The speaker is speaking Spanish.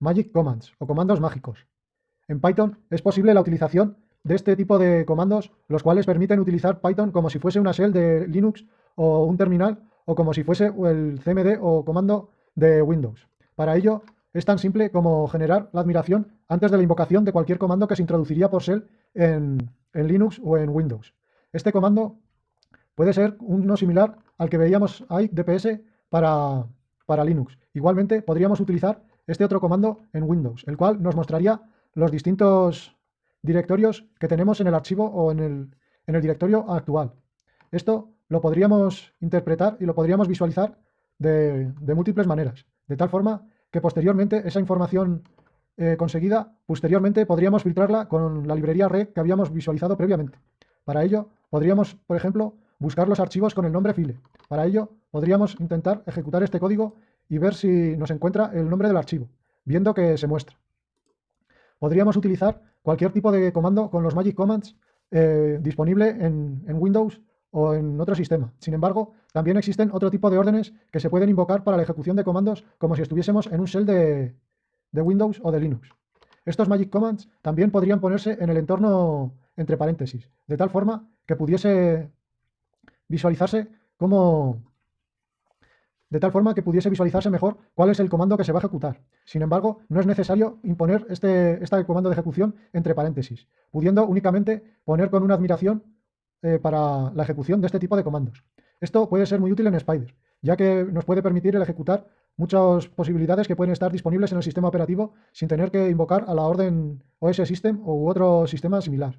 Magic Commands o comandos mágicos. En Python es posible la utilización de este tipo de comandos, los cuales permiten utilizar Python como si fuese una shell de Linux o un terminal o como si fuese el CMD o comando de Windows. Para ello es tan simple como generar la admiración antes de la invocación de cualquier comando que se introduciría por shell en, Linux o en Windows. Este comando puede ser uno similar al que veíamos ahí DPS para, para Linux. Igualmente podríamos utilizar este otro comando en Windows, el cual nos mostraría los distintos directorios que tenemos en el archivo o en el, en el directorio actual. Esto lo podríamos interpretar y lo podríamos visualizar de, múltiples maneras, de tal forma que posteriormente esa información eh, conseguida, posteriormente podríamos filtrarla con la librería red que habíamos visualizado previamente. Para ello, podríamos, por ejemplo, buscar los archivos con el nombre file. Para ello, podríamos intentar ejecutar este código y ver si nos encuentra el nombre del archivo, viendo que se muestra. Podríamos utilizar cualquier tipo de comando con los Magic Commands eh, disponible en, Windows o en otro sistema. Sin embargo, también existen otro tipo de órdenes que se pueden invocar para la ejecución de comandos como si estuviésemos en un shell de, de Windows o de Linux. Estos Magic Commands también podrían ponerse en el entorno entre paréntesis, de tal forma que pudiese visualizarse como, de tal forma que pudiese visualizarse mejor cuál es el comando que se va a ejecutar. Sin embargo, no es necesario imponer este, este comando de ejecución entre paréntesis, pudiendo únicamente poner con una admiración eh, para la ejecución de este tipo de comandos. Esto puede ser muy útil en Spider, ya que nos puede permitir el ejecutar muchas posibilidades que pueden estar disponibles en el sistema operativo sin tener que invocar a la orden OS System u otro sistema similar.